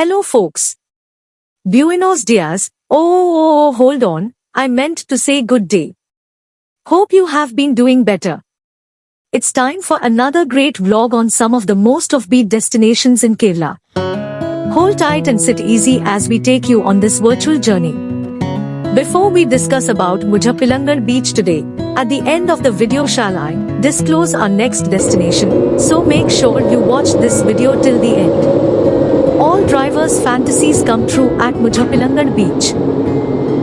Hello folks. Buenos dias. Oh, oh, oh, oh, hold on. I meant to say good day. Hope you have been doing better. It's time for another great vlog on some of the most offbeat destinations in Kerala. Hold tight and sit easy as we take you on this virtual journey. Before we discuss about Muzhappilangad beach today, at the end of the video shall I disclose our next destination, so make sure you watch this video till the end. Drivers' fantasies come true at Muzhappilangad beach.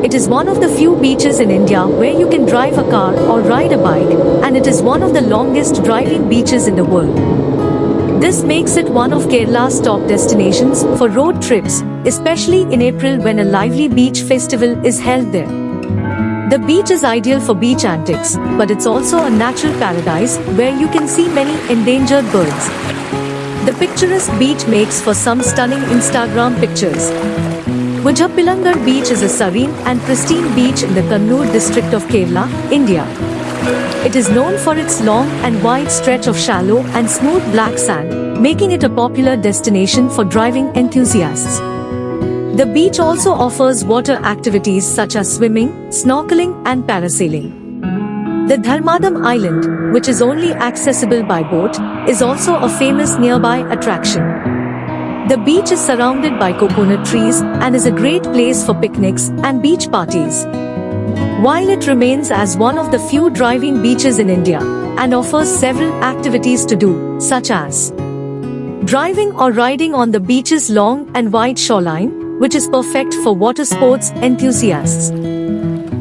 It is one of the few beaches in India where you can drive a car or ride a bike, and it is one of the longest driving beaches in the world. This makes it one of Kerala's top destinations for road trips, especially in April when a lively beach festival is held there. The beach is ideal for beach antics, but it's also a natural paradise where you can see many endangered birds. The picturesque beach makes for some stunning Instagram pictures. Muzhappilangad beach is a serene and pristine beach in the Kannur district of Kerala, India. It is known for its long and wide stretch of shallow and smooth black sand, making it a popular destination for driving enthusiasts. The beach also offers water activities such as swimming, snorkeling and parasailing. The Dharmadam Island, which is only accessible by boat, is also a famous nearby attraction. The beach is surrounded by coconut trees and is a great place for picnics and beach parties. While it remains as one of the few driving beaches in India and offers several activities to do, such as driving or riding on the beach's long and wide shoreline, which is perfect for water sports enthusiasts,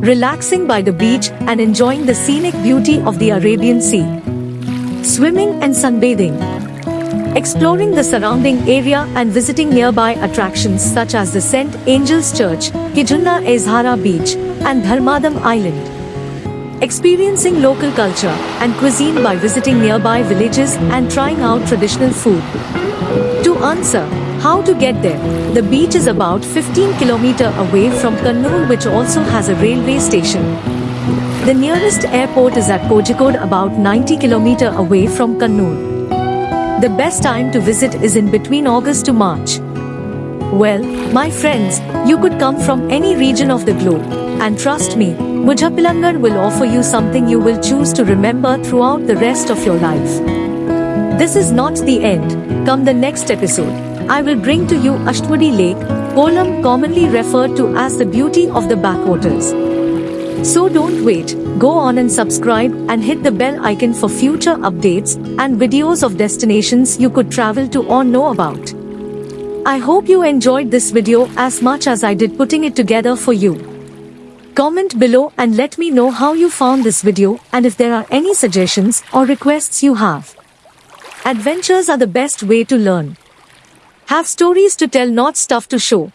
relaxing by the beach and enjoying the scenic beauty of the Arabian Sea, swimming and sunbathing, exploring the surrounding area and visiting nearby attractions such as the St. Angel's Church, Kizhunna Ezhara Beach, and Dharmadam Island. Experiencing local culture and cuisine by visiting nearby villages and trying out traditional food. To answer, how to get there? The beach is about 15 km away from Kannur which also has a railway station. The nearest airport is at Kozhikode about 90 km away from Kannur. The best time to visit is in between August to March. Well, my friends, you could come from any region of the globe, and trust me, Muzhappilangad will offer you something you will choose to remember throughout the rest of your life. This is not the end. Come the next episode, I will bring to you Ashtamudi Lake, Kollam commonly referred to as the beauty of the backwaters. So don't wait, go on and subscribe and hit the bell icon for future updates and videos of destinations you could travel to or know about. I hope you enjoyed this video as much as I did putting it together for you. Comment below and let me know how you found this video and if there are any suggestions or requests you have. Adventures are the best way to learn. Have stories to tell not stuff to show.